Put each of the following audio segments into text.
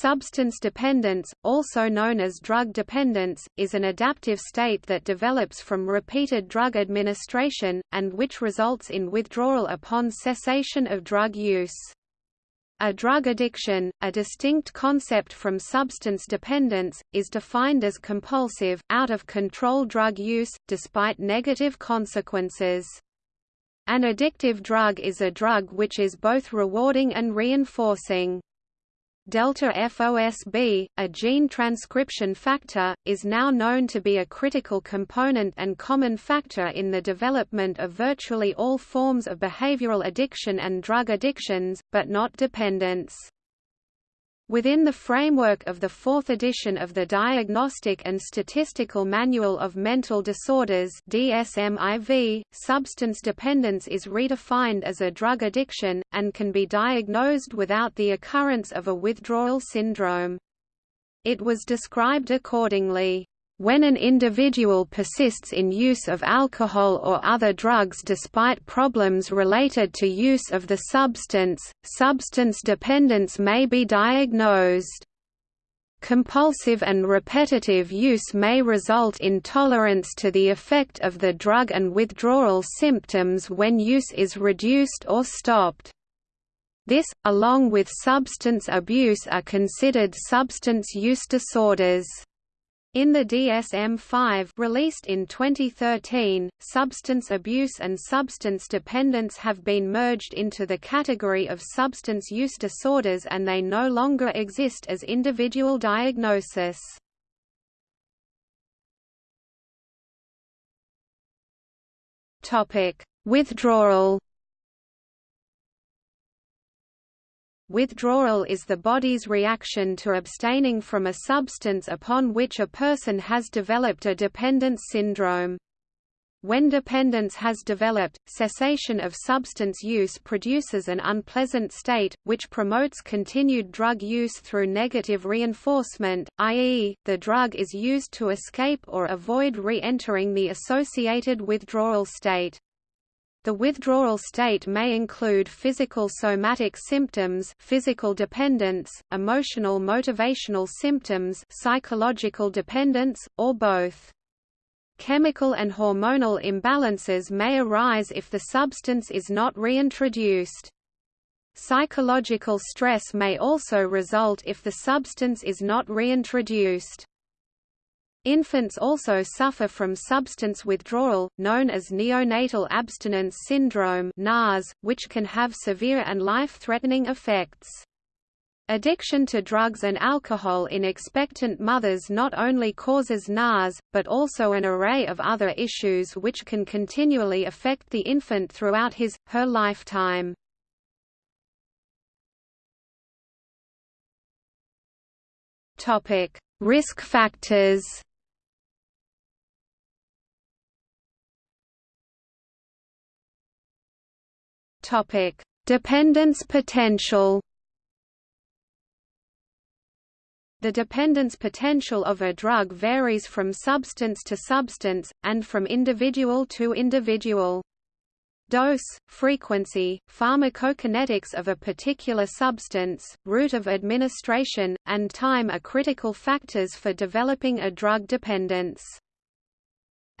Substance dependence, also known as drug dependence, is an adaptive state that develops from repeated drug administration, and which results in withdrawal upon cessation of drug use. A drug addiction, a distinct concept from substance dependence, is defined as compulsive, out-of-control drug use, despite negative consequences. An addictive drug is a drug which is both rewarding and reinforcing. Delta FOSB, a gene transcription factor, is now known to be a critical component and common factor in the development of virtually all forms of behavioral addiction and drug addictions, but not dependence. Within the framework of the fourth edition of the Diagnostic and Statistical Manual of Mental Disorders DSM-IV, substance dependence is redefined as a drug addiction, and can be diagnosed without the occurrence of a withdrawal syndrome. It was described accordingly. When an individual persists in use of alcohol or other drugs despite problems related to use of the substance, substance dependence may be diagnosed. Compulsive and repetitive use may result in tolerance to the effect of the drug and withdrawal symptoms when use is reduced or stopped. This, along with substance abuse are considered substance use disorders. In the DSM-5 released in 2013, substance abuse and substance dependence have been merged into the category of substance use disorders and they no longer exist as individual diagnosis. Withdrawal Withdrawal is the body's reaction to abstaining from a substance upon which a person has developed a dependence syndrome. When dependence has developed, cessation of substance use produces an unpleasant state, which promotes continued drug use through negative reinforcement, i.e., the drug is used to escape or avoid re-entering the associated withdrawal state. The withdrawal state may include physical somatic symptoms physical dependence, emotional motivational symptoms psychological dependence, or both. Chemical and hormonal imbalances may arise if the substance is not reintroduced. Psychological stress may also result if the substance is not reintroduced. Infants also suffer from substance withdrawal, known as neonatal abstinence syndrome (NAS), which can have severe and life-threatening effects. Addiction to drugs and alcohol in expectant mothers not only causes NAS, but also an array of other issues which can continually affect the infant throughout his, her lifetime. Risk factors Topic: Dependence potential. The dependence potential of a drug varies from substance to substance, and from individual to individual. Dose, frequency, pharmacokinetics of a particular substance, route of administration, and time are critical factors for developing a drug dependence.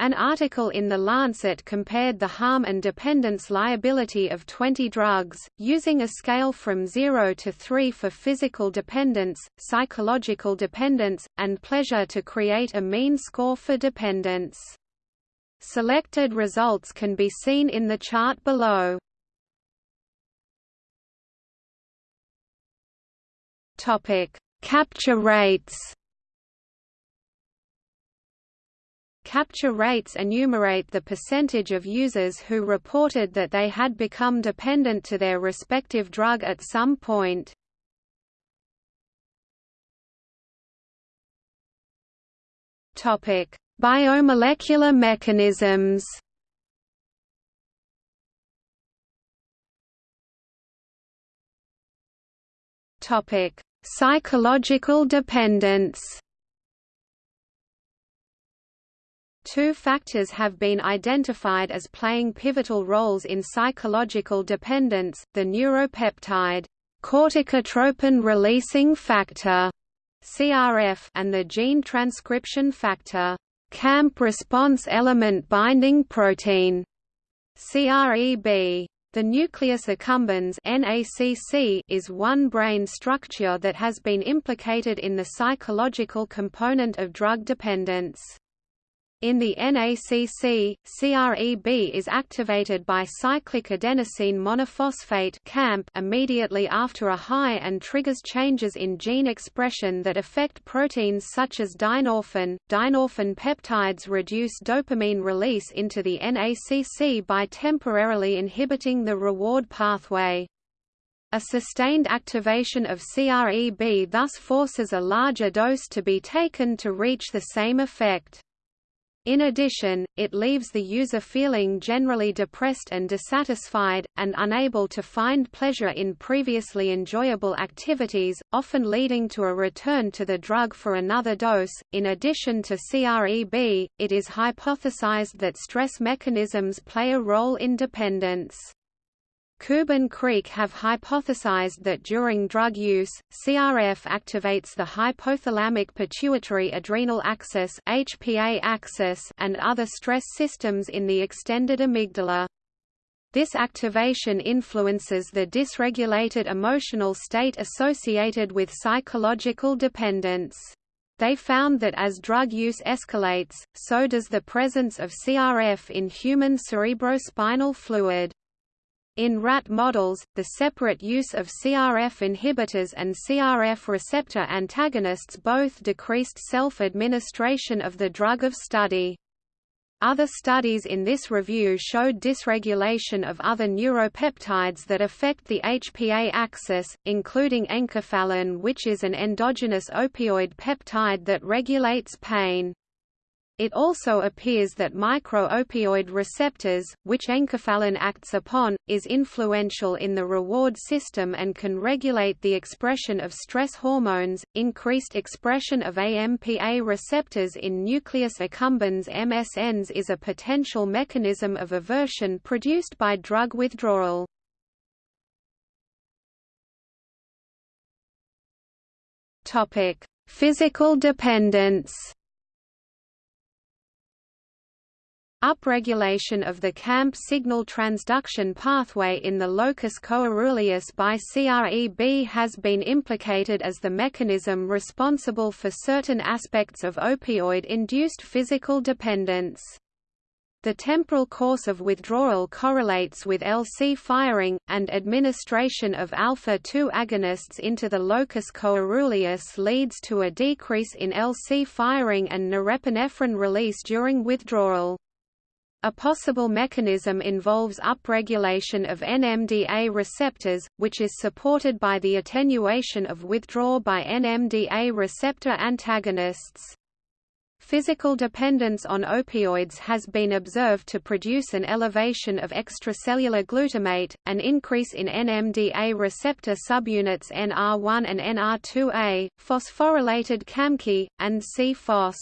An article in The Lancet compared the harm and dependence liability of 20 drugs, using a scale from 0 to 3 for physical dependence, psychological dependence, and pleasure to create a mean score for dependence. Selected results can be seen in the chart below. Capture rates Capture rates enumerate the percentage of users who reported that they had become dependent to their respective drug at some point. Topic: Biomolecular mechanisms. Topic: Psychological dependence. Two factors have been identified as playing pivotal roles in psychological dependence, the neuropeptide corticotropin releasing factor CRF and the gene transcription factor CAMP response element binding protein CREB the nucleus accumbens NACC is one brain structure that has been implicated in the psychological component of drug dependence. In the NACC, CREB is activated by cyclic adenosine monophosphate CAMP immediately after a high and triggers changes in gene expression that affect proteins such as dynorphin. Dynorphin peptides reduce dopamine release into the NACC by temporarily inhibiting the reward pathway. A sustained activation of CREB thus forces a larger dose to be taken to reach the same effect. In addition, it leaves the user feeling generally depressed and dissatisfied, and unable to find pleasure in previously enjoyable activities, often leading to a return to the drug for another dose. In addition to CREB, it is hypothesized that stress mechanisms play a role in dependence. Koob and Kreek have hypothesized that during drug use, CRF activates the hypothalamic pituitary adrenal axis (HPA axis) and other stress systems in the extended amygdala. This activation influences the dysregulated emotional state associated with psychological dependence. They found that as drug use escalates, so does the presence of CRF in human cerebrospinal fluid. In rat models, the separate use of CRF inhibitors and CRF receptor antagonists both decreased self-administration of the drug of study. Other studies in this review showed dysregulation of other neuropeptides that affect the HPA axis, including enkephalin which is an endogenous opioid peptide that regulates pain. It also appears that micro-opioid receptors, which enkephalin acts upon, is influential in the reward system and can regulate the expression of stress hormones. Increased expression of AMPA receptors in nucleus accumbens MSNs is a potential mechanism of aversion produced by drug withdrawal. Topic: Physical dependence. Upregulation of the CAMP signal transduction pathway in the locus coeruleus by CREB has been implicated as the mechanism responsible for certain aspects of opioid-induced physical dependence. The temporal course of withdrawal correlates with LC firing, and administration of alpha-2 agonists into the locus coeruleus leads to a decrease in LC firing and norepinephrine release during withdrawal. A possible mechanism involves upregulation of NMDA receptors, which is supported by the attenuation of withdrawal by NMDA receptor antagonists. Physical dependence on opioids has been observed to produce an elevation of extracellular glutamate, an increase in NMDA receptor subunits NR1 and NR2A, phosphorylated CAMKI, and C-FOS.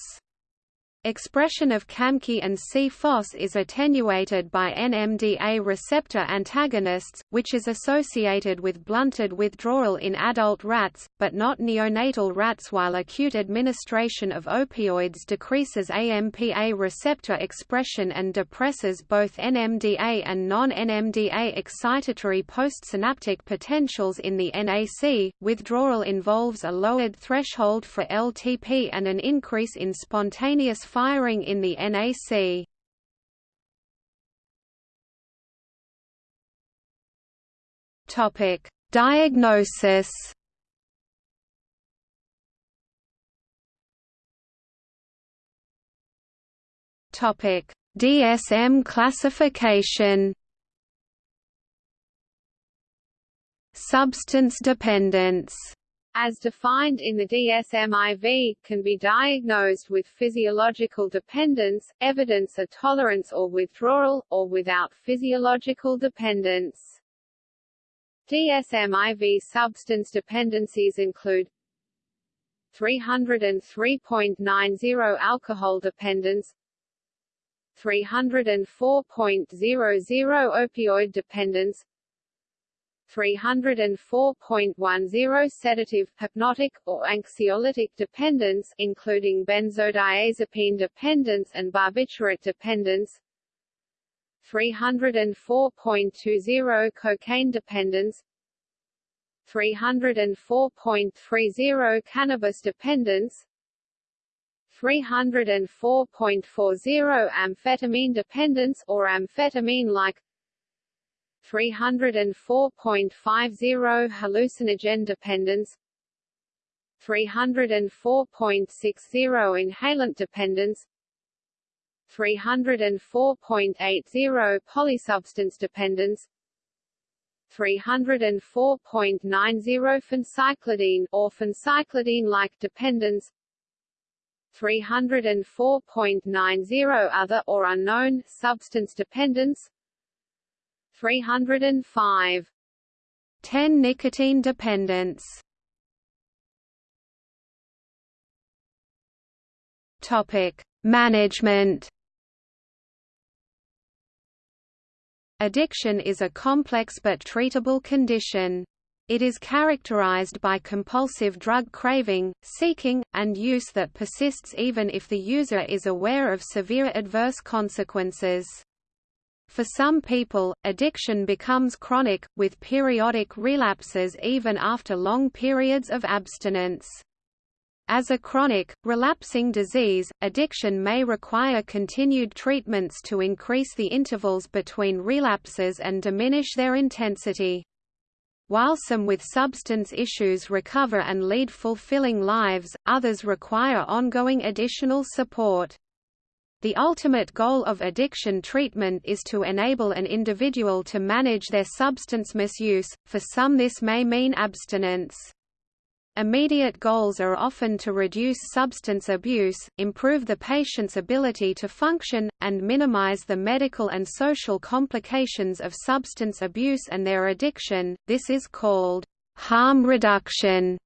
Expression of CAMKI and C-FOS is attenuated by NMDA receptor antagonists, which is associated with blunted withdrawal in adult rats, but not neonatal rats while acute administration of opioids decreases AMPA receptor expression and depresses both NMDA and non-NMDA excitatory postsynaptic potentials in the NAC. Withdrawal involves a lowered threshold for LTP and an increase in spontaneous firing in the NAC. Topic: Diagnosis. Topic: DSM classification. Substance dependence as defined in the DSM-IV, can be diagnosed with physiological dependence, evidence of tolerance or withdrawal, or without physiological dependence. DSM-IV substance dependencies include 303.90 alcohol dependence 304.00 opioid dependence 304.10 sedative, hypnotic, or anxiolytic dependence including benzodiazepine dependence and barbiturate dependence. 304.20 cocaine dependence. 304.30 cannabis dependence. 304.40 amphetamine dependence or amphetamine-like 304.50 hallucinogen dependence 304.60 inhalant dependence 304.80 polysubstance dependence 304.90 phencyclidine or phencyclidine-like dependence 304.90 other or unknown substance dependence 305 10 nicotine dependence Topic Management Addiction is a complex but treatable condition. It is characterized by compulsive drug craving, seeking, and use that persists even if the user is aware of severe adverse consequences. For some people, addiction becomes chronic, with periodic relapses even after long periods of abstinence. As a chronic, relapsing disease, addiction may require continued treatments to increase the intervals between relapses and diminish their intensity. While some with substance issues recover and lead fulfilling lives, others require ongoing additional support. The ultimate goal of addiction treatment is to enable an individual to manage their substance misuse, for some this may mean abstinence. Immediate goals are often to reduce substance abuse, improve the patient's ability to function, and minimize the medical and social complications of substance abuse and their addiction. This is called harm reduction.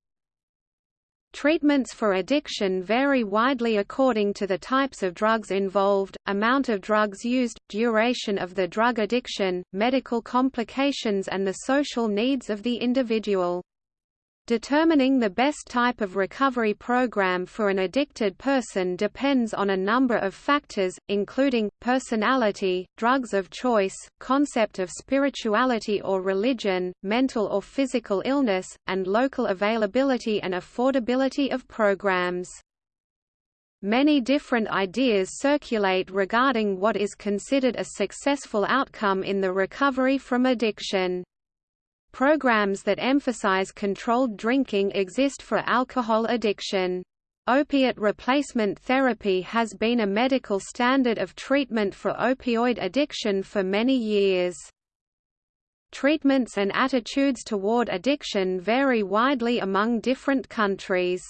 Treatments for addiction vary widely according to the types of drugs involved, amount of drugs used, duration of the drug addiction, medical complications and the social needs of the individual. Determining the best type of recovery program for an addicted person depends on a number of factors, including, personality, drugs of choice, concept of spirituality or religion, mental or physical illness, and local availability and affordability of programs. Many different ideas circulate regarding what is considered a successful outcome in the recovery from addiction. Programs that emphasize controlled drinking exist for alcohol addiction. Opiate replacement therapy has been a medical standard of treatment for opioid addiction for many years. Treatments and attitudes toward addiction vary widely among different countries.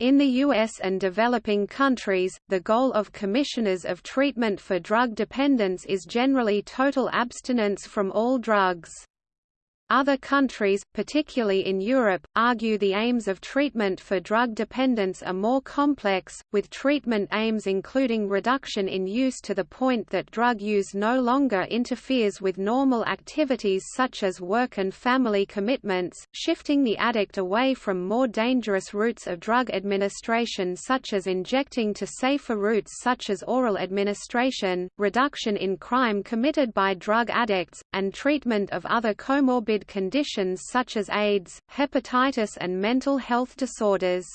In the U.S. and developing countries, the goal of commissioners of treatment for drug dependence is generally total abstinence from all drugs. Other countries, particularly in Europe, argue the aims of treatment for drug dependence are more complex, with treatment aims including reduction in use to the point that drug use no longer interferes with normal activities such as work and family commitments, shifting the addict away from more dangerous routes of drug administration such as injecting to safer routes such as oral administration, reduction in crime committed by drug addicts, and treatment of other comorbid conditions such as AIDS, hepatitis and mental health disorders.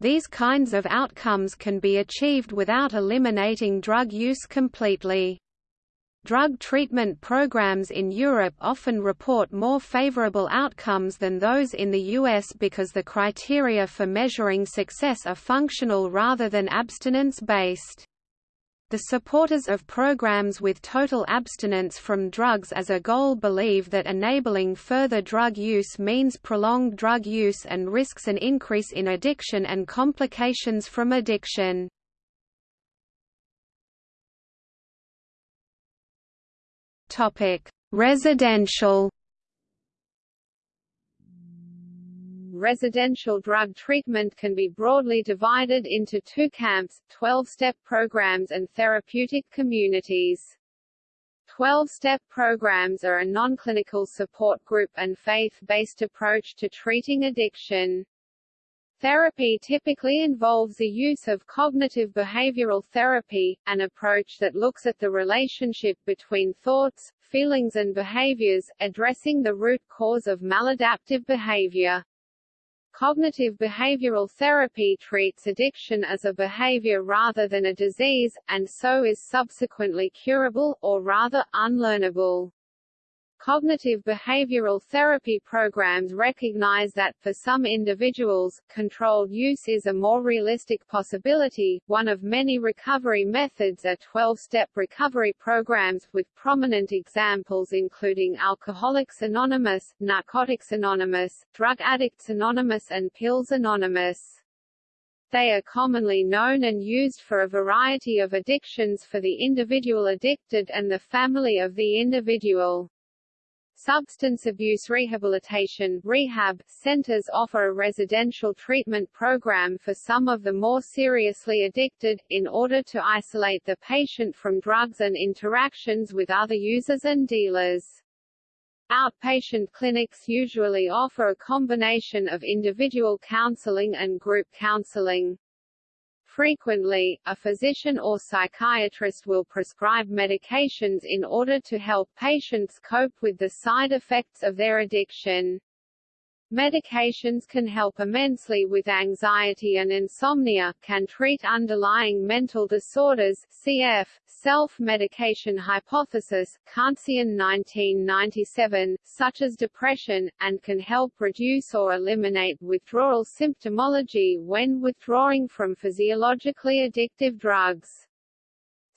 These kinds of outcomes can be achieved without eliminating drug use completely. Drug treatment programs in Europe often report more favorable outcomes than those in the US because the criteria for measuring success are functional rather than abstinence-based. The supporters of programs with total abstinence from drugs as a goal believe that enabling further drug use means prolonged drug use and risks an increase in addiction and complications from addiction. Residential residential drug treatment can be broadly divided into two camps, 12-step programs and therapeutic communities. 12-step programs are a non-clinical support group and faith-based approach to treating addiction. Therapy typically involves the use of cognitive behavioral therapy, an approach that looks at the relationship between thoughts, feelings and behaviors, addressing the root cause of maladaptive behavior. Cognitive behavioral therapy treats addiction as a behavior rather than a disease, and so is subsequently curable, or rather, unlearnable. Cognitive behavioral therapy programs recognize that, for some individuals, controlled use is a more realistic possibility. One of many recovery methods are 12-step recovery programs, with prominent examples including Alcoholics Anonymous, Narcotics Anonymous, Drug Addicts Anonymous and Pills Anonymous. They are commonly known and used for a variety of addictions for the individual addicted and the family of the individual. Substance abuse rehabilitation rehab centers offer a residential treatment program for some of the more seriously addicted, in order to isolate the patient from drugs and interactions with other users and dealers. Outpatient clinics usually offer a combination of individual counseling and group counseling. Frequently, a physician or psychiatrist will prescribe medications in order to help patients cope with the side effects of their addiction. Medications can help immensely with anxiety and insomnia, can treat underlying mental disorders cf. self-medication hypothesis, Khantzian 1997, such as depression, and can help reduce or eliminate withdrawal symptomology when withdrawing from physiologically addictive drugs.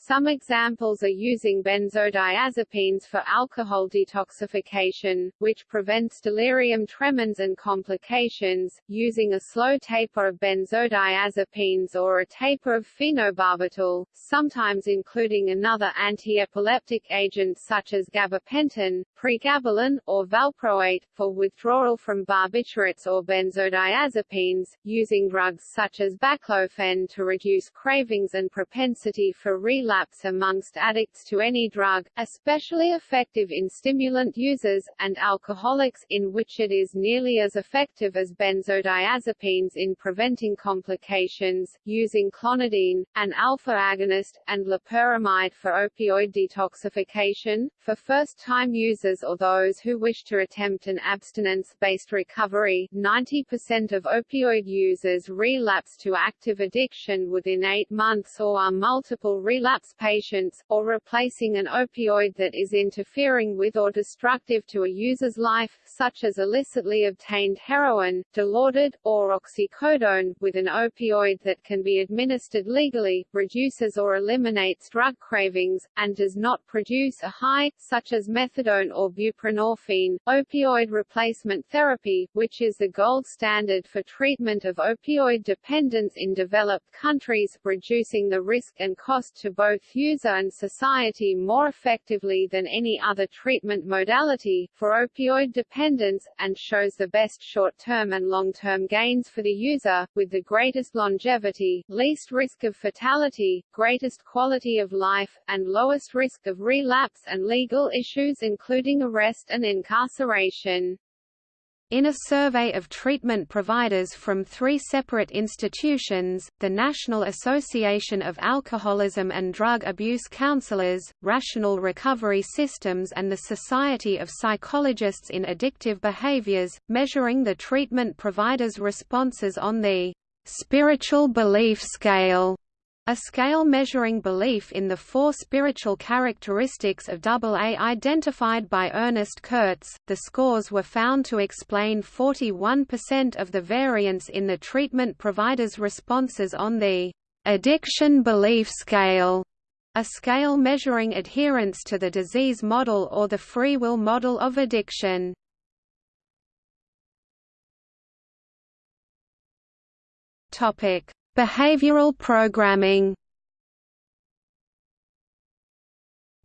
Some examples are using benzodiazepines for alcohol detoxification, which prevents delirium tremens and complications, using a slow taper of benzodiazepines or a taper of phenobarbital, sometimes including another antiepileptic agent such as gabapentin, pregabalin, or valproate, for withdrawal from barbiturates or benzodiazepines, using drugs such as baclofen to reduce cravings and propensity for relapse relapse amongst addicts to any drug, especially effective in stimulant users, and alcoholics, in which it is nearly as effective as benzodiazepines in preventing complications, using clonidine, an alpha agonist, and loperamide for opioid detoxification. For first-time users or those who wish to attempt an abstinence-based recovery, 90% of opioid users relapse to active addiction within eight months or are multiple relapse patients, or replacing an opioid that is interfering with or destructive to a user's life, such as illicitly obtained heroin, dilaudid, or oxycodone, with an opioid that can be administered legally, reduces or eliminates drug cravings, and does not produce a high, such as methadone or buprenorphine. Opioid replacement therapy, which is the gold standard for treatment of opioid dependence in developed countries, reducing the risk and cost to both both user and society more effectively than any other treatment modality, for opioid dependence, and shows the best short-term and long-term gains for the user, with the greatest longevity, least risk of fatality, greatest quality of life, and lowest risk of relapse and legal issues including arrest and incarceration. In a survey of treatment providers from three separate institutions, the National Association of Alcoholism and Drug Abuse Counselors, Rational Recovery Systems and the Society of Psychologists in Addictive Behaviors, measuring the treatment providers' responses on the spiritual belief scale a scale measuring belief in the four spiritual characteristics of AA identified by Ernest Kurtz, the scores were found to explain 41% of the variance in the treatment provider's responses on the addiction belief scale, a scale measuring adherence to the disease model or the free will model of addiction. Topic Behavioral programming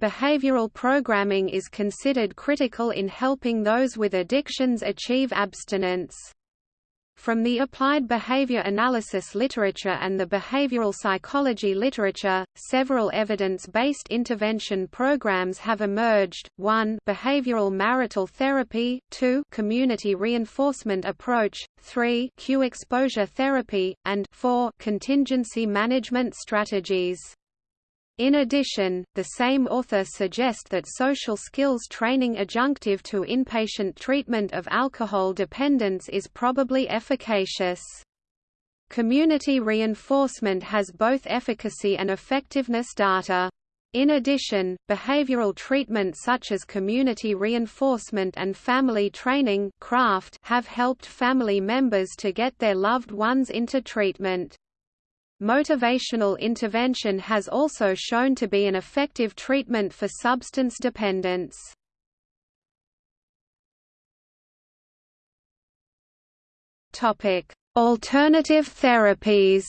Behavioral programming is considered critical in helping those with addictions achieve abstinence. From the applied behavior analysis literature and the behavioral psychology literature, several evidence-based intervention programs have emerged, 1 behavioral marital therapy, 2 community reinforcement approach, 3 cue exposure therapy, and 4 contingency management strategies. In addition, the same author suggest that social skills training adjunctive to inpatient treatment of alcohol dependence is probably efficacious. Community reinforcement has both efficacy and effectiveness data. In addition, behavioral treatment such as community reinforcement and family training craft have helped family members to get their loved ones into treatment. Motivational intervention has also shown to be an effective treatment for substance dependence. Alternative therapies.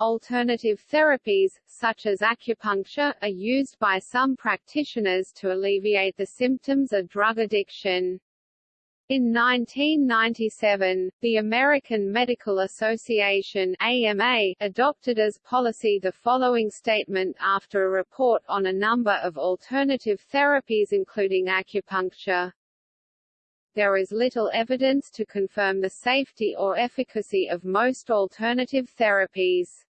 Alternative therapies, such as acupuncture, are used by some practitioners to alleviate the symptoms of drug addiction. In 1997, the American Medical Association AMA adopted as policy the following statement after a report on a number of alternative therapies including acupuncture. There is little evidence to confirm the safety or efficacy of most alternative therapies.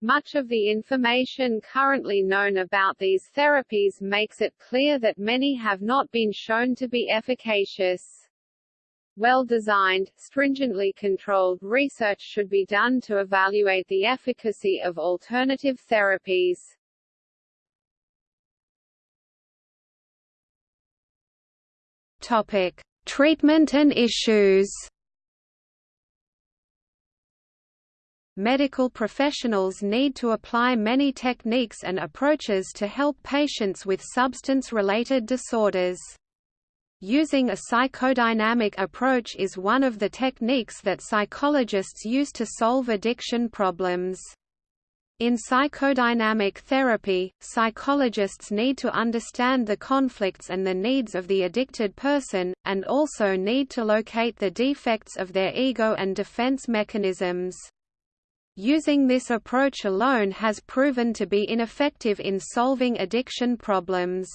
Much of the information currently known about these therapies makes it clear that many have not been shown to be efficacious. Well-designed, stringently controlled research should be done to evaluate the efficacy of alternative therapies. Topic: Treatment and issues. Medical professionals need to apply many techniques and approaches to help patients with substance-related disorders. Using a psychodynamic approach is one of the techniques that psychologists use to solve addiction problems. In psychodynamic therapy, psychologists need to understand the conflicts and the needs of the addicted person, and also need to locate the defects of their ego and defense mechanisms. Using this approach alone has proven to be ineffective in solving addiction problems.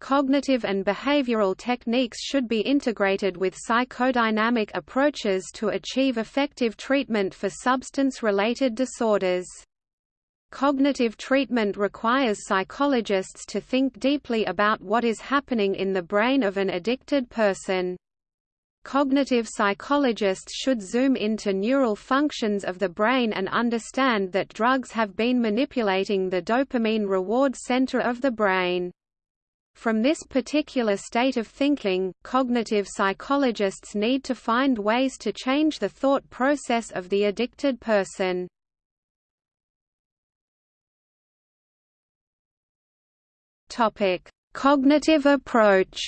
Cognitive and behavioral techniques should be integrated with psychodynamic approaches to achieve effective treatment for substance-related disorders. Cognitive treatment requires psychologists to think deeply about what is happening in the brain of an addicted person. Cognitive psychologists should zoom into neural functions of the brain and understand that drugs have been manipulating the dopamine reward center of the brain. From this particular state of thinking, cognitive psychologists need to find ways to change the thought process of the addicted person. Cognitive approach.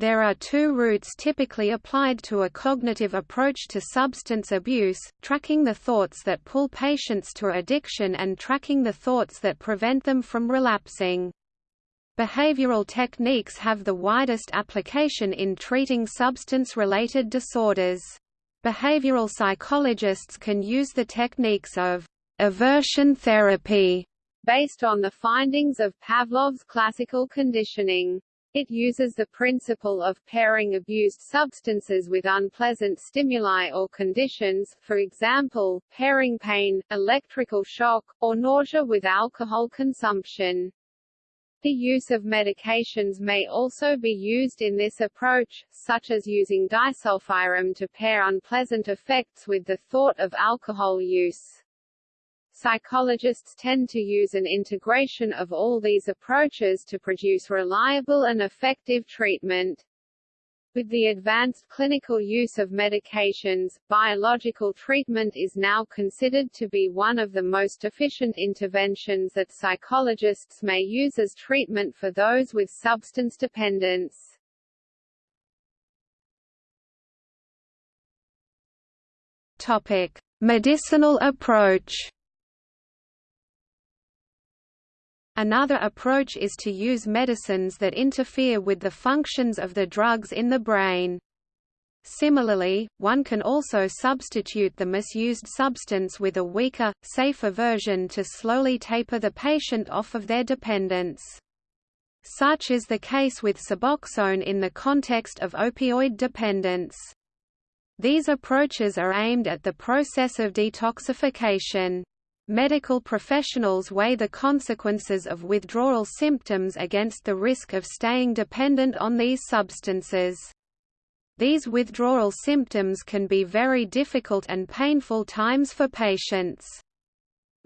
There are two routes typically applied to a cognitive approach to substance abuse, tracking the thoughts that pull patients to addiction and tracking the thoughts that prevent them from relapsing. Behavioral techniques have the widest application in treating substance-related disorders. Behavioral psychologists can use the techniques of aversion therapy based on the findings of Pavlov's classical conditioning. It uses the principle of pairing abused substances with unpleasant stimuli or conditions for example, pairing pain, electrical shock, or nausea with alcohol consumption. The use of medications may also be used in this approach, such as using disulfiram to pair unpleasant effects with the thought of alcohol use. Psychologists tend to use an integration of all these approaches to produce reliable and effective treatment. With the advanced clinical use of medications, biological treatment is now considered to be one of the most efficient interventions that psychologists may use as treatment for those with substance dependence. Topic: Medicinal approach Another approach is to use medicines that interfere with the functions of the drugs in the brain. Similarly, one can also substitute the misused substance with a weaker, safer version to slowly taper the patient off of their dependence. Such is the case with Suboxone in the context of opioid dependence. These approaches are aimed at the process of detoxification. Medical professionals weigh the consequences of withdrawal symptoms against the risk of staying dependent on these substances. These withdrawal symptoms can be very difficult and painful times for patients.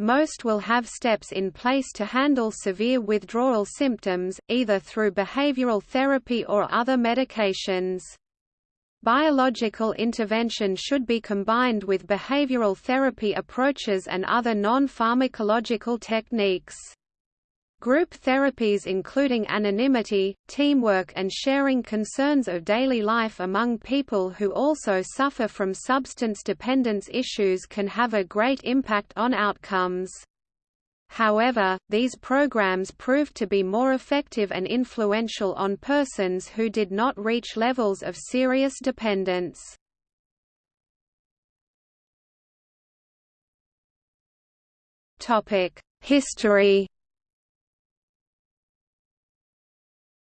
Most will have steps in place to handle severe withdrawal symptoms, either through behavioral therapy or other medications. Biological intervention should be combined with behavioral therapy approaches and other non-pharmacological techniques. Group therapies including anonymity, teamwork and sharing concerns of daily life among people who also suffer from substance dependence issues can have a great impact on outcomes. However, these programs proved to be more effective and influential on persons who did not reach levels of serious dependence. History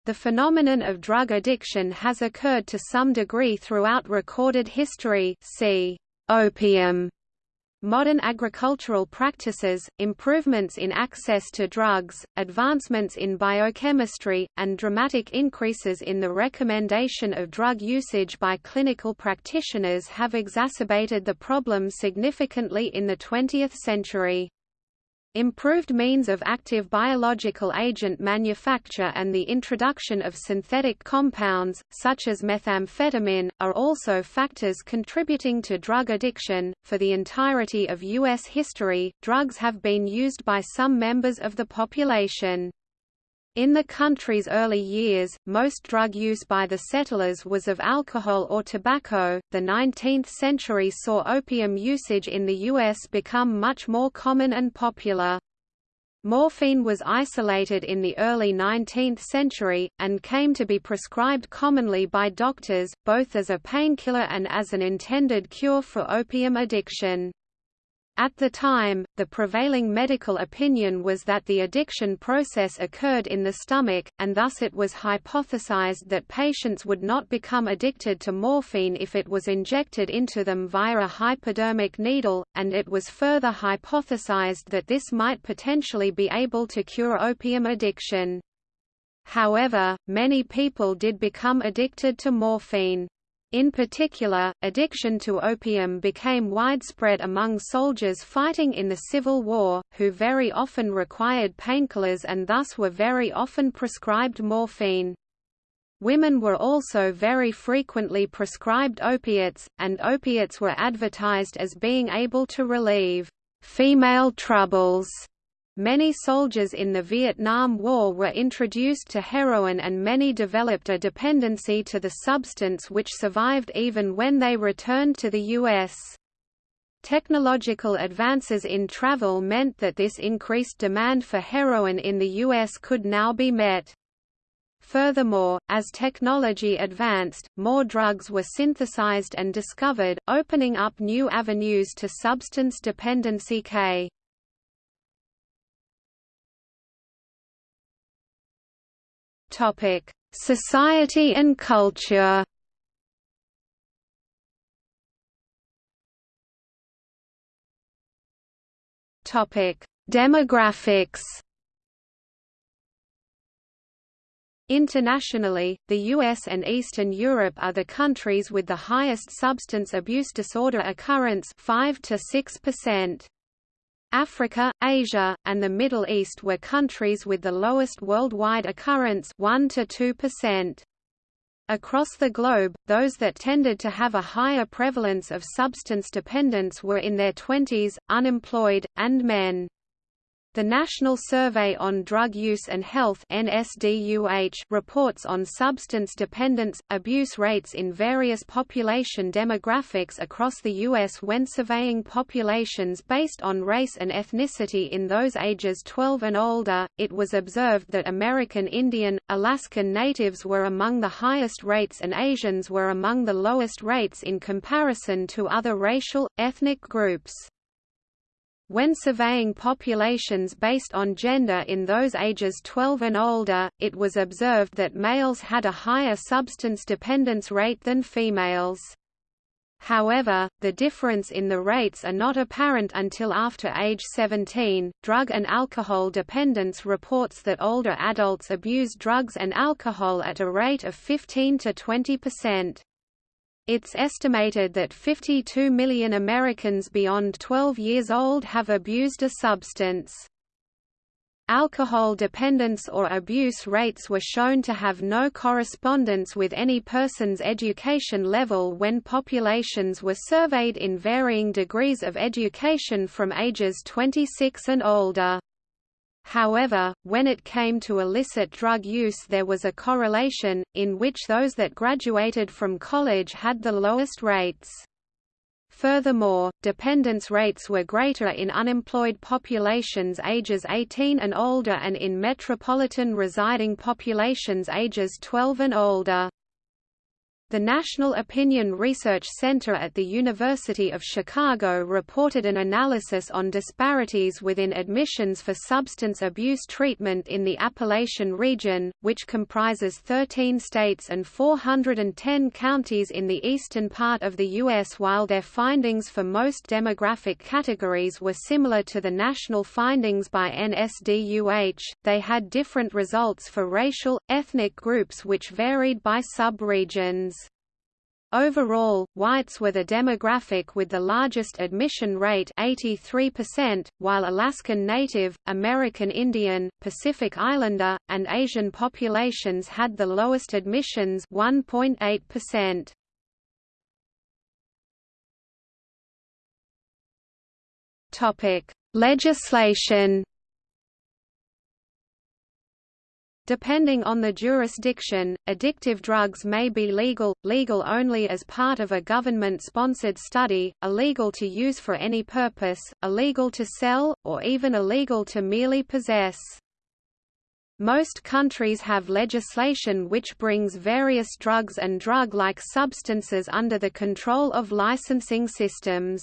The phenomenon of drug addiction has occurred to some degree throughout recorded history see opium Modern agricultural practices, improvements in access to drugs, advancements in biochemistry, and dramatic increases in the recommendation of drug usage by clinical practitioners have exacerbated the problem significantly in the 20th century. Improved means of active biological agent manufacture and the introduction of synthetic compounds, such as methamphetamine, are also factors contributing to drug addiction. For the entirety of U.S. history, drugs have been used by some members of the population. In the country's early years, most drug use by the settlers was of alcohol or tobacco. The 19th century saw opium usage in the U.S. become much more common and popular. Morphine was isolated in the early 19th century, and came to be prescribed commonly by doctors, both as a painkiller and as an intended cure for opium addiction. At the time, the prevailing medical opinion was that the addiction process occurred in the stomach, and thus it was hypothesized that patients would not become addicted to morphine if it was injected into them via a hypodermic needle, and it was further hypothesized that this might potentially be able to cure opium addiction. However, many people did become addicted to morphine. In particular, addiction to opium became widespread among soldiers fighting in the Civil War, who very often required painkillers and thus were very often prescribed morphine. Women were also very frequently prescribed opiates, and opiates were advertised as being able to relieve female troubles Many soldiers in the Vietnam War were introduced to heroin and many developed a dependency to the substance which survived even when they returned to the U.S. Technological advances in travel meant that this increased demand for heroin in the U.S. could now be met. Furthermore, as technology advanced, more drugs were synthesized and discovered, opening up new avenues to substance dependency K. Topic: Society and culture. Topic: Demographics. Internationally, the US and Eastern Europe are the countries with the highest substance abuse disorder occurrence 5 to 6%. Africa, Asia, and the Middle East were countries with the lowest worldwide occurrence 1 to 2%. Across the globe, those that tended to have a higher prevalence of substance dependence were in their twenties, unemployed, and men. The National Survey on Drug Use and Health reports on substance dependence, abuse rates in various population demographics across the U.S. when surveying populations based on race and ethnicity in those ages 12 and older. It was observed that American Indian, Alaskan Natives were among the highest rates and Asians were among the lowest rates in comparison to other racial, ethnic groups. When surveying populations based on gender in those ages 12 and older, it was observed that males had a higher substance dependence rate than females. However, the difference in the rates are not apparent until after age 17. Drug and alcohol dependence reports that older adults abuse drugs and alcohol at a rate of 15 to 20 percent. It's estimated that 52 million Americans beyond 12 years old have abused a substance. Alcohol dependence or abuse rates were shown to have no correspondence with any person's education level when populations were surveyed in varying degrees of education from ages 26 and older. However, when it came to illicit drug use there was a correlation, in which those that graduated from college had the lowest rates. Furthermore, dependence rates were greater in unemployed populations ages 18 and older and in metropolitan residing populations ages 12 and older. The National Opinion Research Center at the University of Chicago reported an analysis on disparities within admissions for substance abuse treatment in the Appalachian region, which comprises 13 states and 410 counties in the eastern part of the U.S. While their findings for most demographic categories were similar to the national findings by NSDUH, they had different results for racial, ethnic groups which varied by sub-regions. Overall, whites were the demographic with the largest admission rate 83%, while Alaskan Native, American Indian, Pacific Islander, and Asian populations had the lowest admissions 1.8%. Topic: Legislation Depending on the jurisdiction, addictive drugs may be legal, legal only as part of a government-sponsored study, illegal to use for any purpose, illegal to sell, or even illegal to merely possess. Most countries have legislation which brings various drugs and drug-like substances under the control of licensing systems.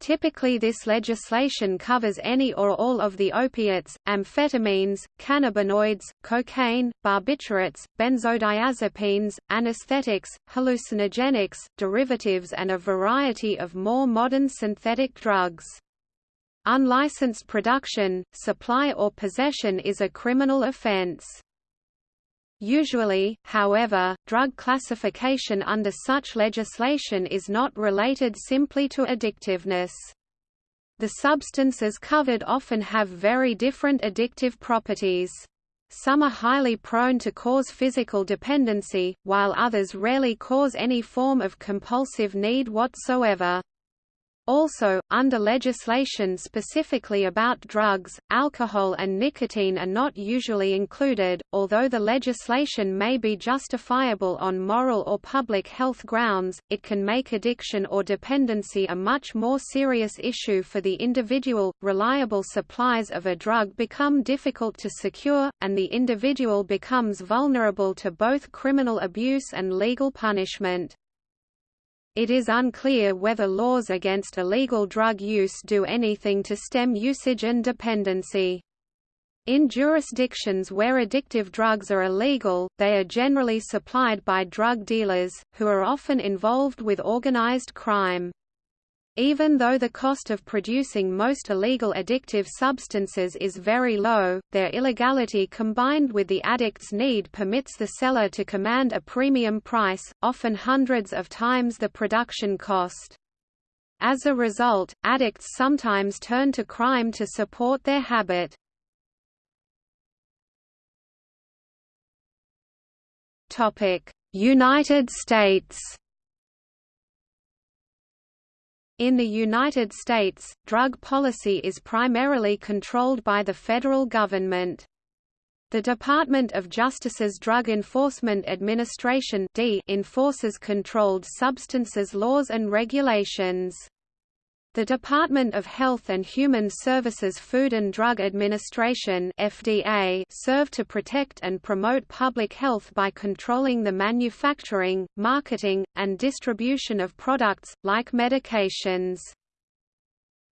Typically this legislation covers any or all of the opiates, amphetamines, cannabinoids, cocaine, barbiturates, benzodiazepines, anesthetics, hallucinogenics, derivatives and a variety of more modern synthetic drugs. Unlicensed production, supply or possession is a criminal offense. Usually, however, drug classification under such legislation is not related simply to addictiveness. The substances covered often have very different addictive properties. Some are highly prone to cause physical dependency, while others rarely cause any form of compulsive need whatsoever. Also, under legislation specifically about drugs, alcohol and nicotine are not usually included, although the legislation may be justifiable on moral or public health grounds, it can make addiction or dependency a much more serious issue for the individual. Reliable supplies of a drug become difficult to secure, and the individual becomes vulnerable to both criminal abuse and legal punishment. It is unclear whether laws against illegal drug use do anything to stem usage and dependency. In jurisdictions where addictive drugs are illegal, they are generally supplied by drug dealers, who are often involved with organized crime. Even though the cost of producing most illegal addictive substances is very low, their illegality combined with the addict's need permits the seller to command a premium price, often hundreds of times the production cost. As a result, addicts sometimes turn to crime to support their habit. United States In the United States, drug policy is primarily controlled by the federal government. The Department of Justice's Drug Enforcement Administration enforces controlled substances laws and regulations. The Department of Health and Human Services Food and Drug Administration FDA serve to protect and promote public health by controlling the manufacturing, marketing, and distribution of products, like medications.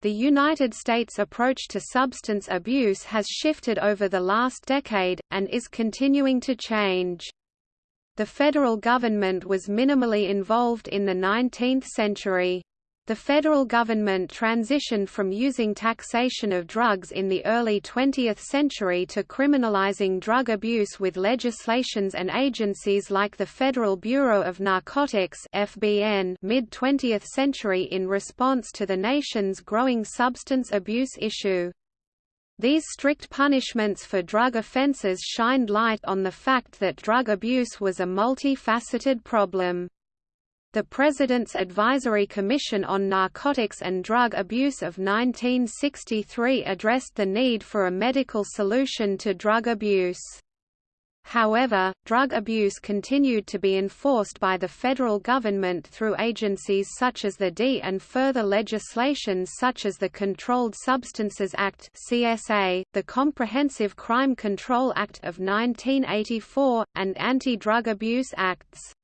The United States approach to substance abuse has shifted over the last decade, and is continuing to change. The federal government was minimally involved in the 19th century. The federal government transitioned from using taxation of drugs in the early 20th century to criminalizing drug abuse with legislations and agencies like the Federal Bureau of Narcotics (FBN) mid-20th century in response to the nation's growing substance abuse issue. These strict punishments for drug offenses shined light on the fact that drug abuse was a multifaceted problem. The President's Advisory Commission on Narcotics and Drug Abuse of 1963 addressed the need for a medical solution to drug abuse. However, drug abuse continued to be enforced by the federal government through agencies such as the D and further legislations such as the Controlled Substances Act (CSA), the Comprehensive Crime Control Act of 1984, and Anti-Drug Abuse Acts.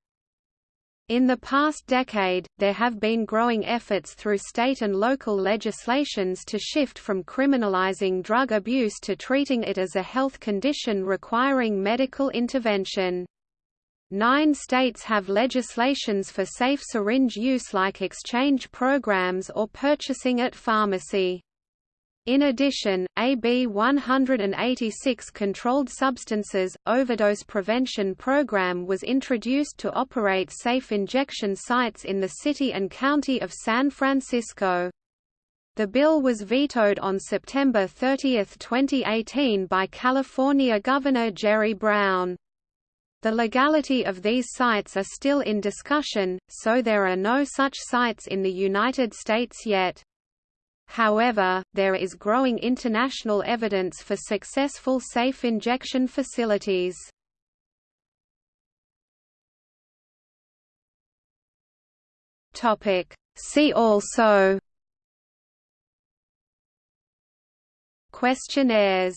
In the past decade, there have been growing efforts through state and local legislations to shift from criminalizing drug abuse to treating it as a health condition requiring medical intervention. Nine states have legislations for safe syringe use like exchange programs or purchasing at pharmacy. In addition, AB 186 Controlled Substances, Overdose Prevention Program was introduced to operate safe injection sites in the city and county of San Francisco. The bill was vetoed on September 30, 2018 by California Governor Jerry Brown. The legality of these sites are still in discussion, so there are no such sites in the United States yet. However, there is growing international evidence for successful safe injection facilities. See also Questionnaires